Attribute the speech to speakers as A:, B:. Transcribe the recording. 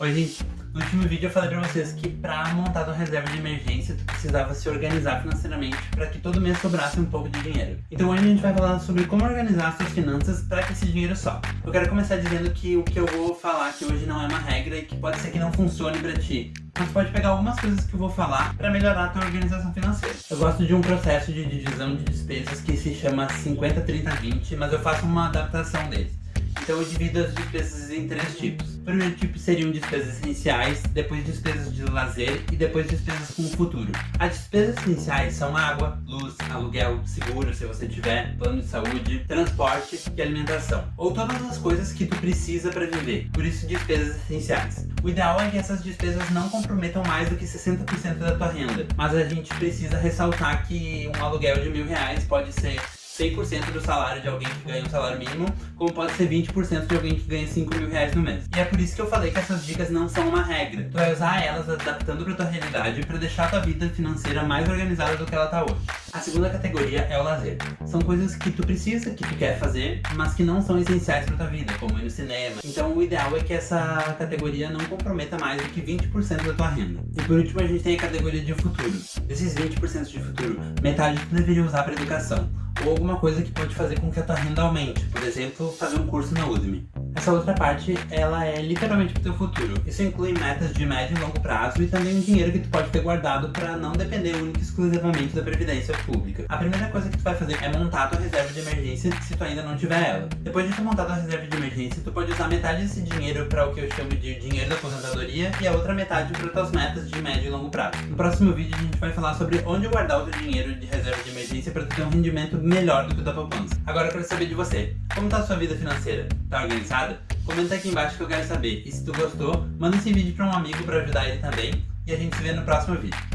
A: Oi gente, no último vídeo eu falei pra vocês que pra montar tua reserva de emergência tu precisava se organizar financeiramente para que todo mês sobrasse um pouco de dinheiro. Então hoje a gente vai falar sobre como organizar as suas finanças para que esse dinheiro sobre. Eu quero começar dizendo que o que eu vou falar aqui hoje não é uma regra e que pode ser que não funcione pra ti. Mas pode pegar algumas coisas que eu vou falar para melhorar a tua organização financeira. Eu gosto de um processo de divisão de despesas que se chama 50-30-20, mas eu faço uma adaptação deles. Então eu divido as despesas em três tipos. O primeiro tipo seriam despesas essenciais, depois despesas de lazer e depois despesas com o futuro. As despesas essenciais são água, luz, aluguel, seguro se você tiver, plano de saúde, transporte e alimentação. Ou todas as coisas que tu precisa para viver, por isso despesas essenciais. O ideal é que essas despesas não comprometam mais do que 60% da tua renda, mas a gente precisa ressaltar que um aluguel de mil reais pode ser 100% do salário de alguém que ganha um salário mínimo, como pode ser 20% de alguém que ganha 5 mil reais no mês. E é por isso que eu falei que essas dicas não são uma regra. Tu vai usar elas adaptando para tua realidade para deixar tua vida financeira mais organizada do que ela tá hoje. A segunda categoria é o lazer. São coisas que tu precisa, que tu quer fazer, mas que não são essenciais para tua vida, como ir no cinema. Então o ideal é que essa categoria não comprometa mais do que 20% da tua renda. E por último a gente tem a categoria de futuro. Desses 20% de futuro, metade tu deveria usar para educação ou alguma coisa que pode fazer com que a tua renda aumente, por exemplo, fazer um curso na Udemy. Essa outra parte, ela é literalmente pro teu futuro. Isso inclui metas de médio e longo prazo e também um dinheiro que tu pode ter guardado para não depender única e exclusivamente da previdência pública. A primeira coisa que tu vai fazer é montar tua reserva de emergência se tu ainda não tiver ela. Depois de tu montar tua reserva de emergência, tu pode usar metade desse dinheiro para o que eu chamo de dinheiro da aposentadoria e a outra metade para tuas metas de médio e longo prazo. No próximo vídeo a gente vai falar sobre onde guardar o teu dinheiro de reserva de emergência para tu ter um rendimento melhor do que o da poupança. Agora eu quero saber de você. Como tá a sua vida financeira? Tá organizada? Comenta aqui embaixo que eu quero saber. E se tu gostou, manda esse vídeo para um amigo para ajudar ele também. E a gente se vê no próximo vídeo.